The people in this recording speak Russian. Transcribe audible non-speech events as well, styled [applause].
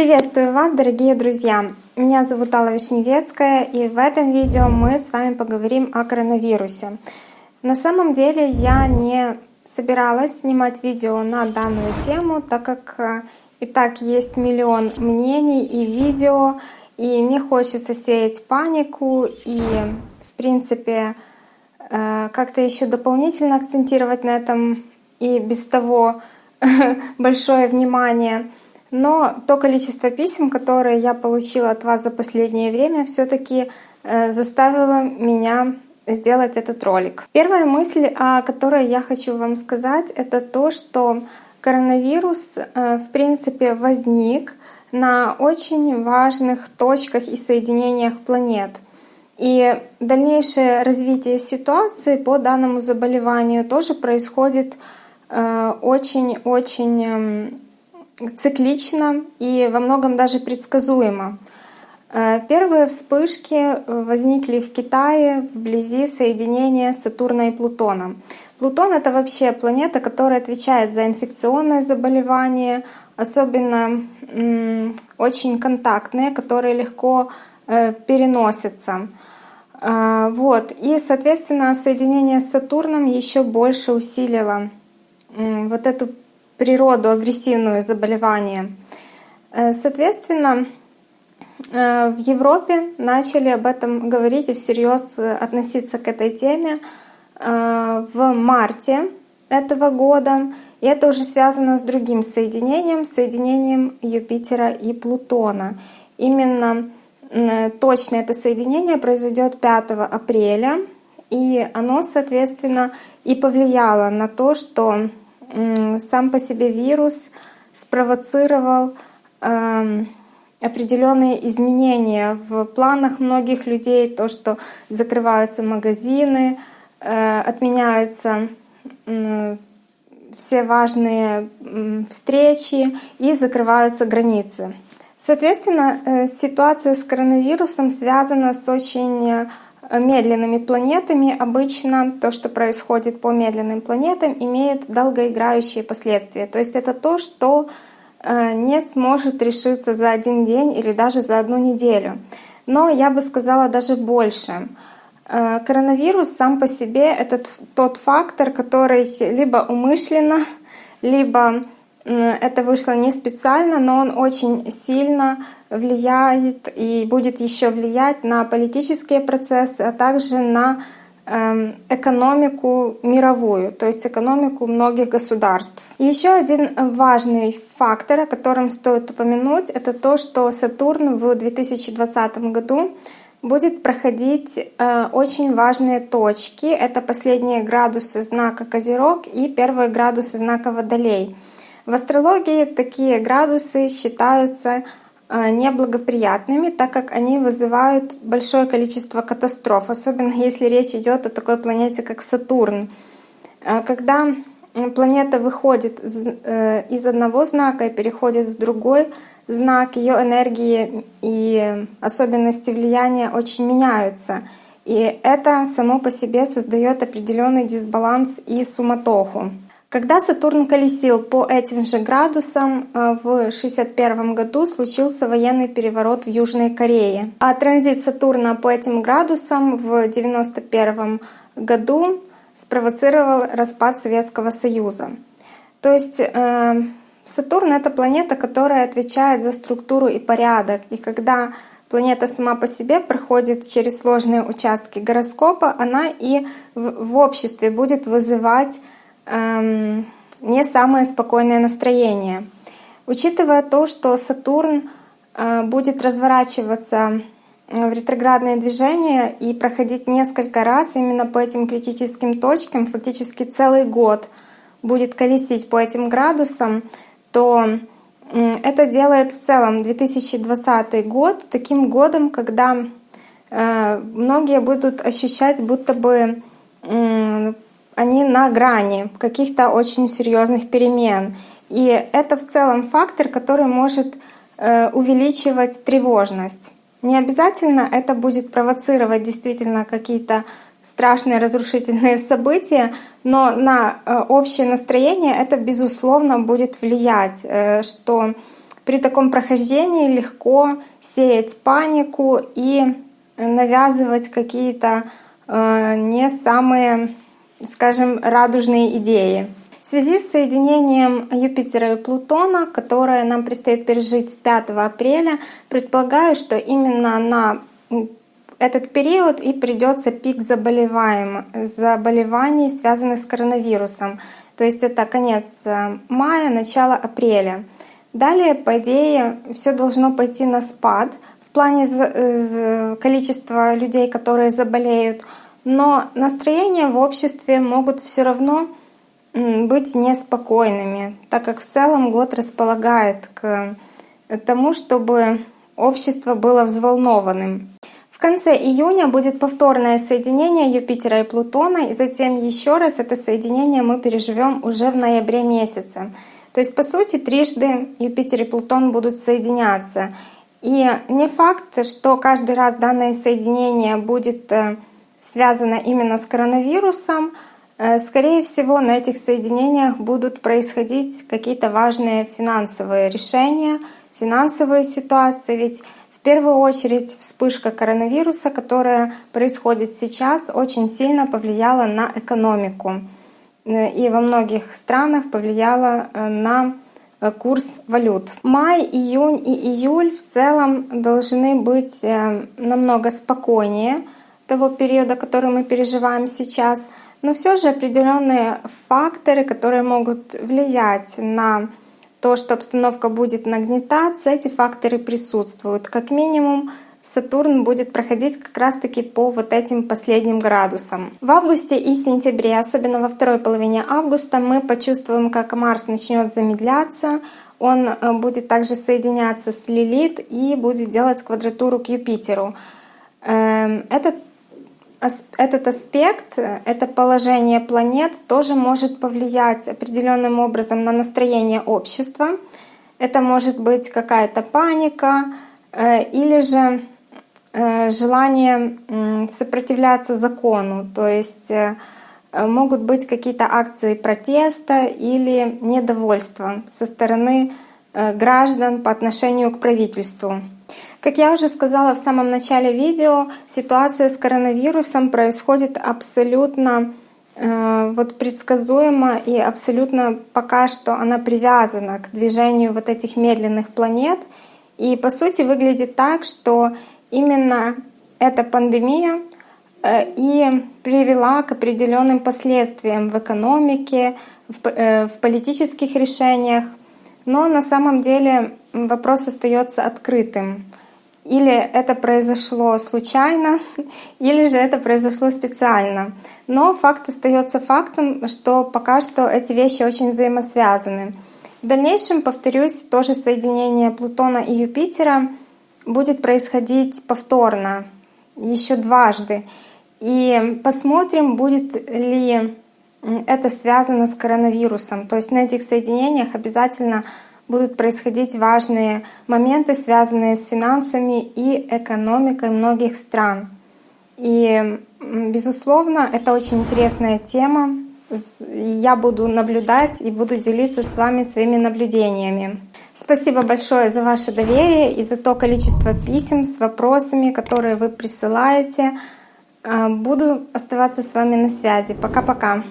Приветствую вас, дорогие друзья! Меня зовут Алла Вишневецкая, и в этом видео мы с вами поговорим о коронавирусе. На самом деле я не собиралась снимать видео на данную тему, так как э, и так есть миллион мнений и видео, и не хочется сеять панику и, в принципе, э, как-то еще дополнительно акцентировать на этом и без того [laughs] большое внимание. Но то количество писем, которые я получила от вас за последнее время, все-таки э, заставило меня сделать этот ролик. Первая мысль, о которой я хочу вам сказать, это то, что коронавирус э, в принципе возник на очень важных точках и соединениях планет. И дальнейшее развитие ситуации по данному заболеванию тоже происходит очень-очень э, эм, циклично и во многом даже предсказуемо. Э, первые вспышки э, возникли в Китае вблизи соединения Сатурна и Плутона. Плутон — это вообще планета, которая отвечает за инфекционные заболевания, особенно очень контактные, которые легко э, переносятся. Вот. И, соответственно, соединение с Сатурном еще больше усилило вот эту природу агрессивную заболевания. Э, соответственно, э, в Европе начали об этом говорить и всерьез э, относиться к этой теме в марте этого года. И это уже связано с другим соединением, соединением Юпитера и Плутона. Именно точно это соединение произойдет 5 апреля, и оно, соответственно, и повлияло на то, что сам по себе вирус спровоцировал эм, определенные изменения в планах многих людей, то, что закрываются магазины, э, отменяются все важные встречи и закрываются границы. Соответственно, э, ситуация с коронавирусом связана с очень медленными планетами обычно то, что происходит по медленным планетам, имеет долгоиграющие последствия. То есть это то, что э, не сможет решиться за один день или даже за одну неделю. Но я бы сказала даже больше. Э, коронавирус сам по себе — это тот фактор, который либо умышленно, либо это вышло не специально, но он очень сильно влияет и будет еще влиять на политические процессы, а также на эм, экономику мировую, то есть экономику многих государств. Еще один важный фактор, о котором стоит упомянуть, это то, что Сатурн в 2020 году будет проходить э, очень важные точки. Это последние градусы знака Козерог и первые градусы знака Водолей — в астрологии такие градусы считаются э, неблагоприятными, так как они вызывают большое количество катастроф, особенно если речь идет о такой планете, как Сатурн. Э, когда планета выходит э, из одного знака и переходит в другой знак, ее энергии и особенности влияния очень меняются. И это само по себе создает определенный дисбаланс и суматоху. Когда Сатурн колесил по этим же градусам, э, в 1961 году случился военный переворот в Южной Корее. А транзит Сатурна по этим градусам в 1991 году спровоцировал распад Советского Союза. То есть э, Сатурн — это планета, которая отвечает за структуру и порядок. И когда планета сама по себе проходит через сложные участки гороскопа, она и в обществе будет вызывать эм, не самое спокойное настроение. Учитывая то, что Сатурн э, будет разворачиваться в ретроградное движение и проходить несколько раз именно по этим критическим точкам, фактически целый год будет колесить по этим градусам, то это делает в целом 2020 год таким годом, когда э, многие будут ощущать, будто бы они на грани каких-то очень серьезных перемен. И это в целом фактор, который может э, увеличивать тревожность. Не обязательно это будет провоцировать действительно какие-то страшные разрушительные события, но на э, общее настроение это безусловно будет влиять, э, что при таком прохождении легко сеять панику и навязывать какие-то не самые, скажем, радужные идеи. В связи с соединением Юпитера и Плутона, которое нам предстоит пережить 5 апреля, предполагаю, что именно на этот период и придется пик заболеваний, связанных с коронавирусом. То есть это конец э, мая, начало апреля. Далее, по идее, все должно пойти на спад в плане количества людей, которые заболеют, но настроения в обществе могут все равно быть неспокойными, так как в целом год располагает к тому, чтобы общество было взволнованным. В конце июня будет повторное соединение Юпитера и Плутона, и затем еще раз это соединение мы переживем уже в ноябре месяце. То есть, по сути, трижды Юпитер и Плутон будут соединяться. И не факт, что каждый раз данное соединение будет э, связано именно с коронавирусом. Э, скорее всего, на этих соединениях будут происходить какие-то важные финансовые решения, финансовые ситуации. Ведь в первую очередь вспышка коронавируса, которая происходит сейчас, очень сильно повлияла на экономику. Э, и во многих странах повлияла э, на курс валют. Май, июнь и июль в целом должны быть намного спокойнее того периода, который мы переживаем сейчас. Но все же определенные факторы, которые могут влиять на то, что обстановка будет нагнетаться, эти факторы присутствуют. Как минимум Сатурн будет проходить как раз-таки по вот этим последним градусам. В августе и сентябре, особенно во второй половине августа, мы почувствуем, как Марс начнет замедляться, он э, будет также соединяться с Лилит и будет делать квадратуру к Юпитеру. Эм, этот аспект, это положение планет тоже может повлиять определенным образом на настроение общества. Это может быть какая-то паника э, или же Э, желание сопротивляться закону, то есть э, могут быть какие-то акции протеста или недовольства со стороны э, граждан по отношению к правительству. Как я уже сказала в самом начале видео, ситуация с коронавирусом происходит абсолютно вот предсказуемо и абсолютно пока что она привязана к движению вот этих медленных планет. И по сути выглядит так, что именно эта пандемия э, и привела к определенным последствиям в экономике, в, э, в политических решениях. Но на самом деле вопрос остается открытым. Или это произошло случайно, [laughs] или же это произошло специально. Но факт остается фактом, что пока что эти вещи очень взаимосвязаны. В дальнейшем, повторюсь, тоже соединение Плутона и Юпитера — будет происходить повторно, еще дважды. И посмотрим, будет ли это связано с коронавирусом. То есть на этих соединениях обязательно будут происходить важные моменты, связанные с финансами и экономикой многих стран. И, безусловно, это очень интересная тема. Я буду наблюдать и буду делиться с вами своими наблюдениями. Спасибо большое за ваше доверие и за то количество писем с вопросами, которые вы присылаете. А, буду оставаться с вами на связи. Пока-пока.